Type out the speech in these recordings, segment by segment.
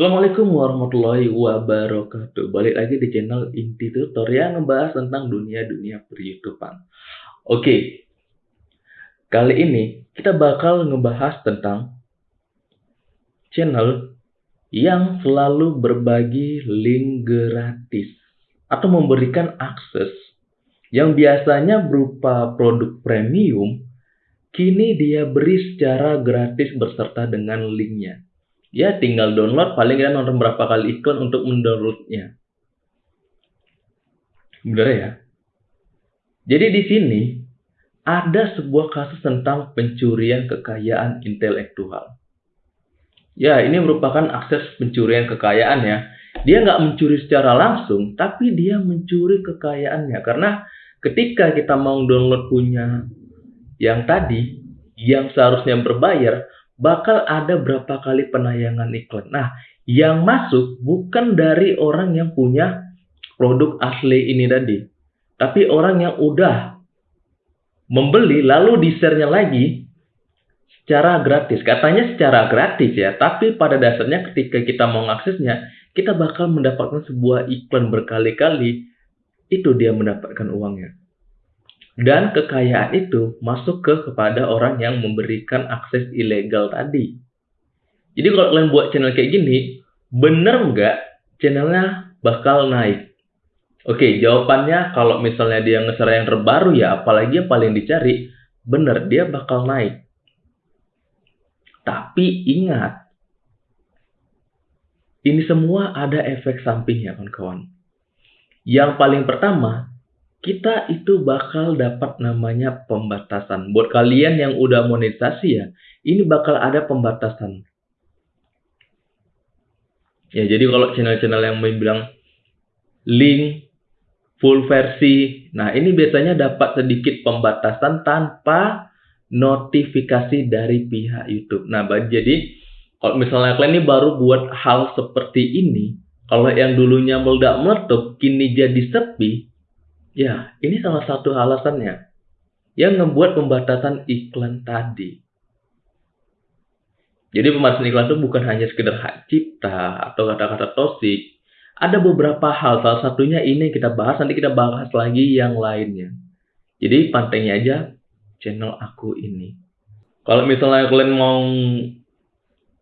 Assalamualaikum warahmatullahi wabarakatuh. Balik lagi di channel Inti Tutor yang ngebahas tentang dunia-dunia per Oke, kali ini kita bakal ngebahas tentang channel yang selalu berbagi link gratis atau memberikan akses yang biasanya berupa produk premium, kini dia beri secara gratis berserta dengan linknya ya tinggal download paling kita nonton berapa kali iklan untuk mendownloadnya. Bener ya? Jadi di sini ada sebuah kasus tentang pencurian kekayaan intelektual. Ya ini merupakan akses pencurian kekayaan ya. Dia nggak mencuri secara langsung tapi dia mencuri kekayaannya. Karena ketika kita mau download punya yang tadi yang seharusnya berbayar bakal ada berapa kali penayangan iklan. Nah, yang masuk bukan dari orang yang punya produk asli ini tadi, tapi orang yang udah membeli lalu di-share-nya lagi secara gratis. Katanya secara gratis ya, tapi pada dasarnya ketika kita mau mengaksesnya, kita bakal mendapatkan sebuah iklan berkali-kali, itu dia mendapatkan uangnya. Dan kekayaan itu masuk ke kepada orang yang memberikan akses ilegal tadi. Jadi kalau kalian buat channel kayak gini, bener nggak channelnya bakal naik? Oke, jawabannya kalau misalnya dia nge yang terbaru ya, apalagi yang paling dicari, bener dia bakal naik. Tapi ingat, ini semua ada efek sampingnya kawan-kawan. Yang paling pertama, kita itu bakal dapat namanya pembatasan. Buat kalian yang udah monetisasi ya, ini bakal ada pembatasan. Ya, jadi kalau channel-channel yang bilang link full versi, nah ini biasanya dapat sedikit pembatasan tanpa notifikasi dari pihak YouTube. Nah, jadi kalau misalnya kalian ini baru buat hal seperti ini, kalau yang dulunya meledak meletup, kini jadi sepi, Ya, ini salah satu alasannya yang membuat pembatasan iklan tadi. Jadi pembatasan iklan itu bukan hanya sekedar hak cipta atau kata-kata tosik. Ada beberapa hal, salah satunya ini kita bahas, nanti kita bahas lagi yang lainnya. Jadi pantengin aja channel aku ini. Kalau misalnya kalian mau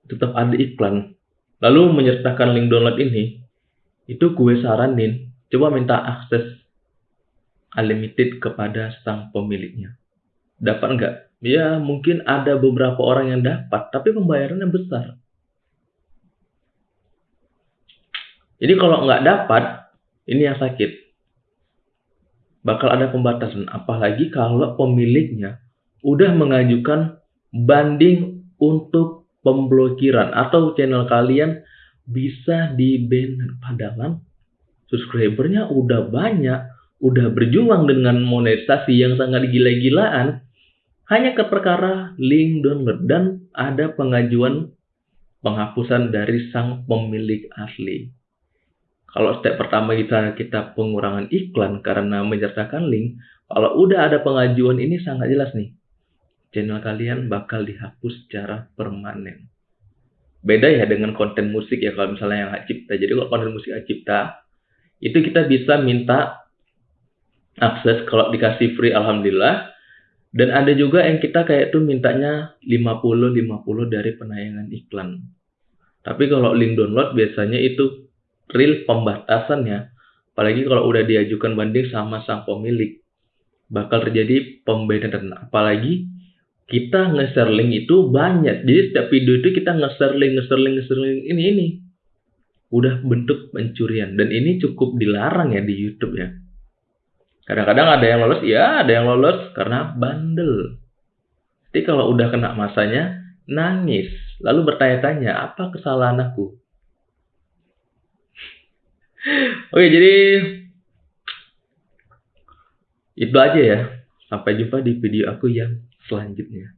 tetap ada iklan, lalu menyertakan link download ini, itu gue saranin, coba minta akses unlimited kepada sang pemiliknya. Dapat nggak? Ya mungkin ada beberapa orang yang dapat, tapi pembayarannya besar. Jadi kalau nggak dapat, ini yang sakit. Bakal ada pembatasan, apalagi kalau pemiliknya udah mengajukan banding untuk pemblokiran atau channel kalian bisa di ban padahal subscribernya udah banyak udah berjuang dengan monetisasi yang sangat gila-gilaan hanya ke perkara link download dan ada pengajuan penghapusan dari sang pemilik asli. Kalau step pertama kita kita pengurangan iklan karena menyertakan link, kalau udah ada pengajuan ini sangat jelas nih. Channel kalian bakal dihapus secara permanen. Beda ya dengan konten musik ya kalau misalnya yang hak cipta. Jadi kalau konten musik hak cipta, itu kita bisa minta akses kalau dikasih free alhamdulillah dan ada juga yang kita kayak tuh mintanya 50 50 dari penayangan iklan. Tapi kalau link download biasanya itu real pembatasannya. Apalagi kalau udah diajukan banding sama sang pemilik. Bakal terjadi pembedaan. Apalagi kita nge-share link itu banyak. Jadi setiap video itu kita nge-share link, nge-share link, nge-share link ini ini. Udah bentuk pencurian dan ini cukup dilarang ya di YouTube ya. Kadang-kadang ada yang lolos, ya ada yang lolos karena bandel. Tapi kalau udah kena masanya, nangis. Lalu bertanya-tanya, apa kesalahan aku? Oke, jadi itu aja ya. Sampai jumpa di video aku yang selanjutnya.